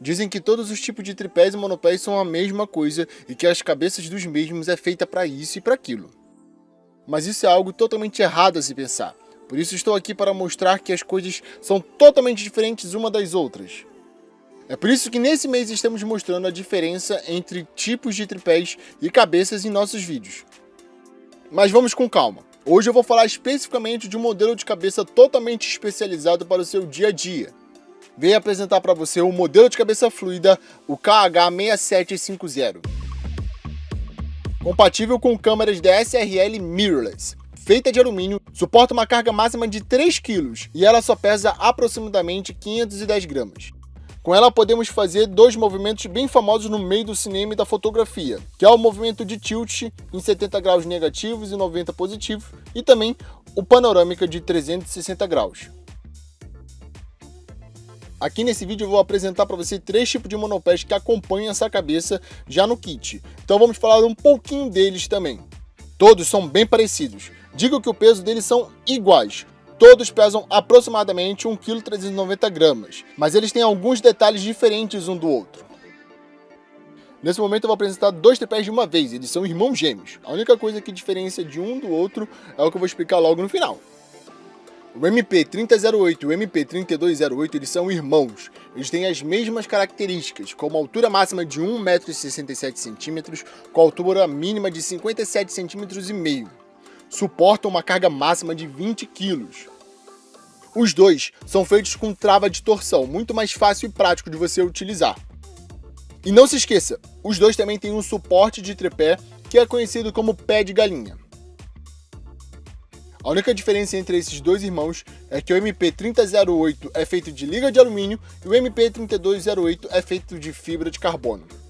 Dizem que todos os tipos de tripés e monopés são a mesma coisa e que as cabeças dos mesmos é feita para isso e para aquilo. Mas isso é algo totalmente errado a se pensar. Por isso estou aqui para mostrar que as coisas são totalmente diferentes uma das outras. É por isso que nesse mês estamos mostrando a diferença entre tipos de tripés e cabeças em nossos vídeos. Mas vamos com calma. Hoje eu vou falar especificamente de um modelo de cabeça totalmente especializado para o seu dia a dia. Venho apresentar para você o modelo de cabeça fluida, o KH6750. Compatível com câmeras DSLR mirrorless, feita de alumínio, suporta uma carga máxima de 3 kg e ela só pesa aproximadamente 510 gramas. Com ela podemos fazer dois movimentos bem famosos no meio do cinema e da fotografia, que é o movimento de tilt em 70 graus negativos e 90 positivos, e também o panorâmica de 360 graus. Aqui nesse vídeo eu vou apresentar para você três tipos de monopés que acompanham essa cabeça já no kit. Então vamos falar um pouquinho deles também. Todos são bem parecidos. Digo que o peso deles são iguais, Todos pesam aproximadamente 1,390 kg, mas eles têm alguns detalhes diferentes um do outro. Nesse momento eu vou apresentar dois tripés de uma vez, eles são irmãos gêmeos. A única coisa que diferencia de um do outro é o que eu vou explicar logo no final. O MP3008 e o MP3208 eles são irmãos. Eles têm as mesmas características, com uma altura máxima de 1,67m, com altura mínima de 57,5 cm suportam uma carga máxima de 20 kg. Os dois são feitos com trava de torção, muito mais fácil e prático de você utilizar. E não se esqueça, os dois também têm um suporte de tripé que é conhecido como pé de galinha. A única diferença entre esses dois irmãos é que o MP3008 é feito de liga de alumínio e o MP3208 é feito de fibra de carbono.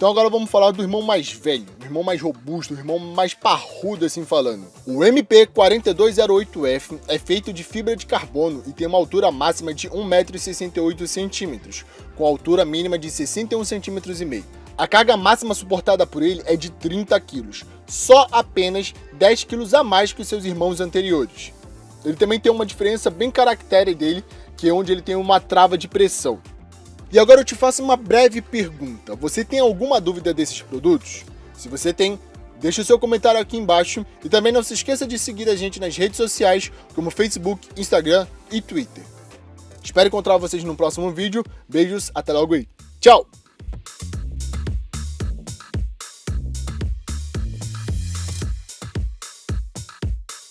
Então agora vamos falar do irmão mais velho, o irmão mais robusto, o irmão mais parrudo assim falando. O MP4208F é feito de fibra de carbono e tem uma altura máxima de 1,68m, com altura mínima de 61,5 cm. A carga máxima suportada por ele é de 30 kg, só apenas 10 kg a mais que os seus irmãos anteriores. Ele também tem uma diferença bem característica dele, que é onde ele tem uma trava de pressão. E agora eu te faço uma breve pergunta. Você tem alguma dúvida desses produtos? Se você tem, deixe o seu comentário aqui embaixo e também não se esqueça de seguir a gente nas redes sociais como Facebook, Instagram e Twitter. Espero encontrar vocês no próximo vídeo. Beijos, até logo aí. Tchau!